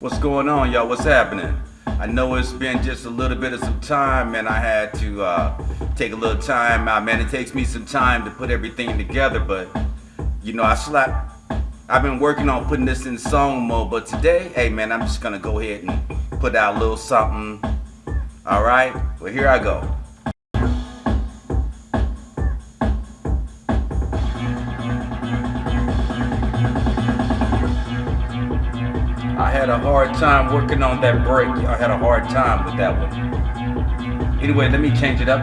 What's going on, y'all? What's happening? I know it's been just a little bit of some time, and I had to uh, take a little time out. Man, it takes me some time to put everything together, but you know, I slap. I've been working on putting this in song mode, but today, hey man, I'm just gonna go ahead and put out a little something. All right, well here I go. Had a hard time working on that break. I had a hard time with that one. Anyway, let me change it up.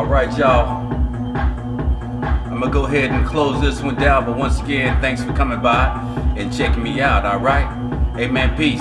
All right, y'all. I'm gonna go ahead and close this one down. But once again, thanks for coming by and checking me out. All right. Hey, man, peace.